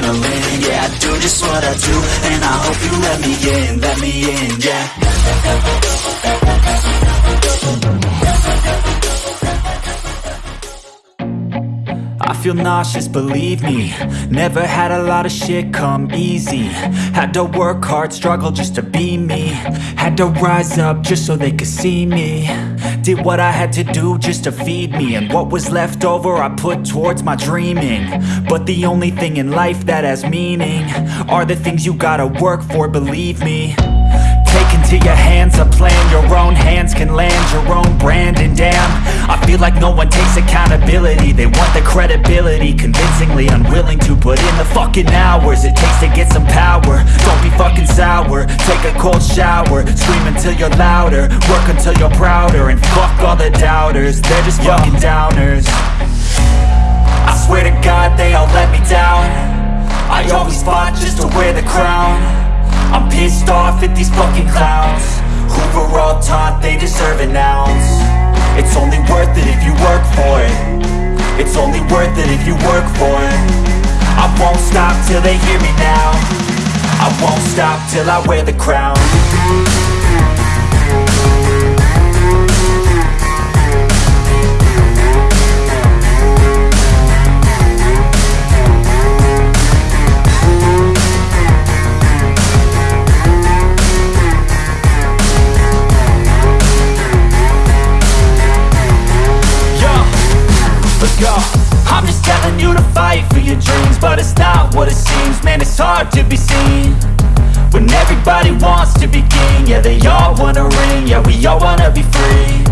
adrenaline. Yeah, I do just what I do And I hope you let me in, let me in, yeah feel nauseous, believe me. Never had a lot of shit come easy. Had to work hard, struggle just to be me. Had to rise up just so they could see me. Did what I had to do just to feed me. And what was left over I put towards my dreaming. But the only thing in life that has meaning Are the things you gotta work for, believe me into your hands a plan. Your own hands can land your own brand And damn, I feel like no one takes accountability. They want the credibility. Convincingly unwilling to put in the fucking hours It takes to get some power. Don't be fucking sour. Take a cold shower. Scream until you're louder. Work until you're prouder. And fuck all the doubters. They're just fucking downers pissed off at these fucking clowns. Who were all taught they deserve an ounce. It's only worth it if you work for it. It's only worth it if you work for it. I won't stop till they hear me now. I won't stop till I wear the crown I'm just telling you to fight for your dreams But it's not what it seems. Man, it's hard to be seen When everybody wants to be king. Yeah, they all wanna ring. Yeah, we all wanna be free.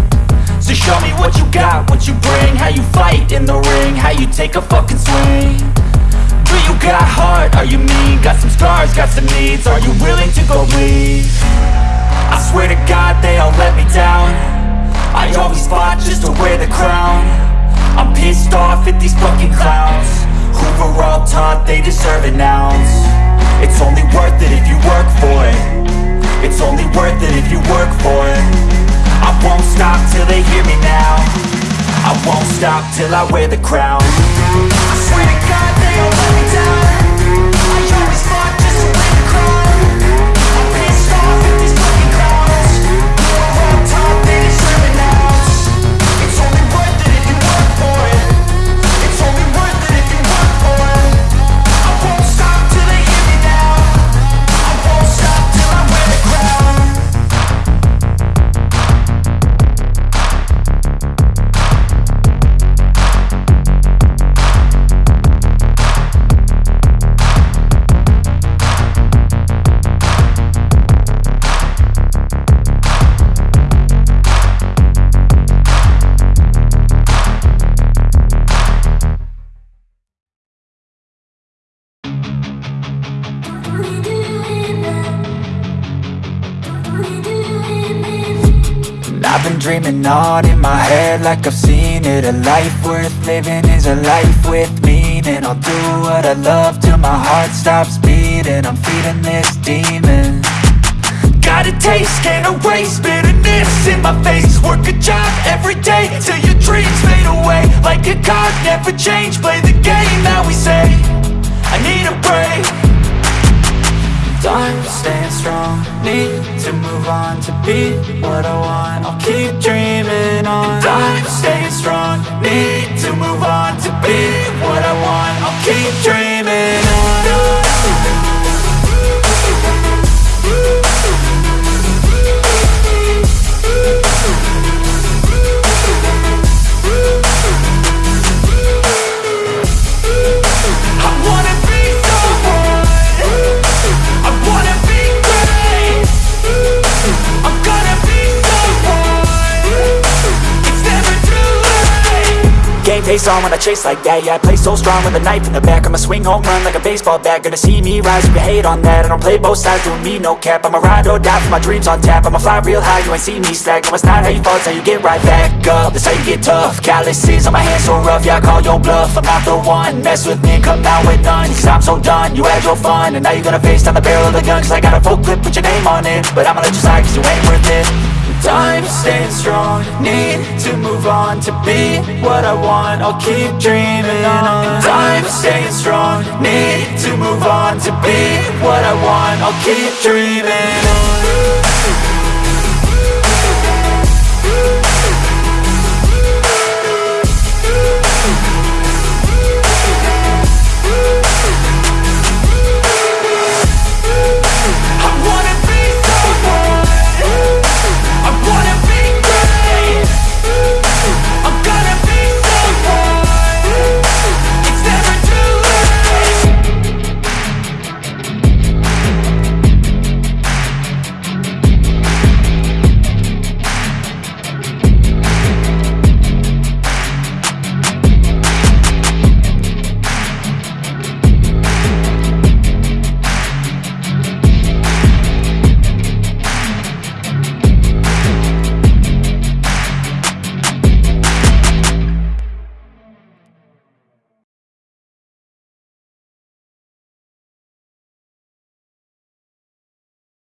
So show me what you got, what you bring. How you fight in the ring. How you take a fucking swing. Do you got heart? Are you mean? Got some scars, got some needs. Are you willing to go bleed? At these fucking clowns. Who were all taught they deserve an ounce? It's only worth it if you work for it. It's only worth it if you work for it. I won't stop till they hear me now. I won't stop till I wear the crown dreaming on in my head like I've seen it. A life worth living is a life with meaning. I'll do what I love till my heart stops beating. I'm feeding this demon. Got a taste, can't erase bitterness in my face. Work a job every day till your dreams fade away. Like a card, never change, play the game that we say. I need a break Time staying strong. Need to move on to be what I want. I'll keep dreaming on. Time staying strong. Need to move on to be what I want. I'll keep face on when I chase like that Yeah, I play so strong with a knife in the back I'ma swing home run like a baseball bat. Gonna see me rise you hate on that. I don't play both sides, doing me no cap. I'ma ride or die for my dreams on tap. I'ma fly real high, you ain't see me slack. No, it's not how you fall, it's how you get right back up. That's how you get tough. Calluses on my hands so rough Yeah, I call your bluff. I'm not the one. Mess with me come out with none. Cause I'm so done You had your fun. And now you're gonna face down the barrel of the gun Cause I got a full clip, put your name on it. But I'ma let you slide cause you ain't worth it Time staying strong. Need to move on to be what I want. I'll keep dreaming on. Time staying strong. Need to move on To be what I want, I'll keep dreaming on